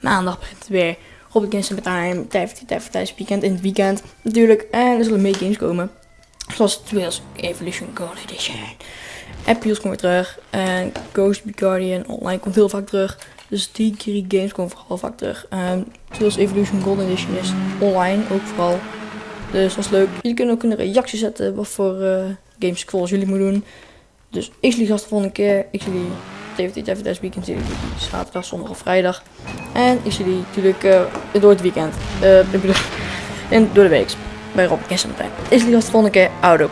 Maandag begint het weer. Robin Games Time, tijd voor tijd voor tijdens het weekend. In het weekend natuurlijk. En er zullen meer games komen. Zoals Trails Evolution Gold Edition. Appios komt weer terug. En Ghost Guardian Online komt heel vaak terug. Dus die drie games komen vooral vaak terug. Um, Evolution Gold Edition is online ook vooral. Dus dat is leuk. Jullie kunnen ook een reactie zetten wat voor uh, games volgens jullie moet doen. Dus ik zie jullie gast de volgende keer. Ik zie jullie TVT Weekend zaterdag, zondag of vrijdag. En ik zie jullie natuurlijk uh, door het weekend. Bedoel, en door de week. Bij Rob. Ik zie jullie gast de volgende keer. Auto.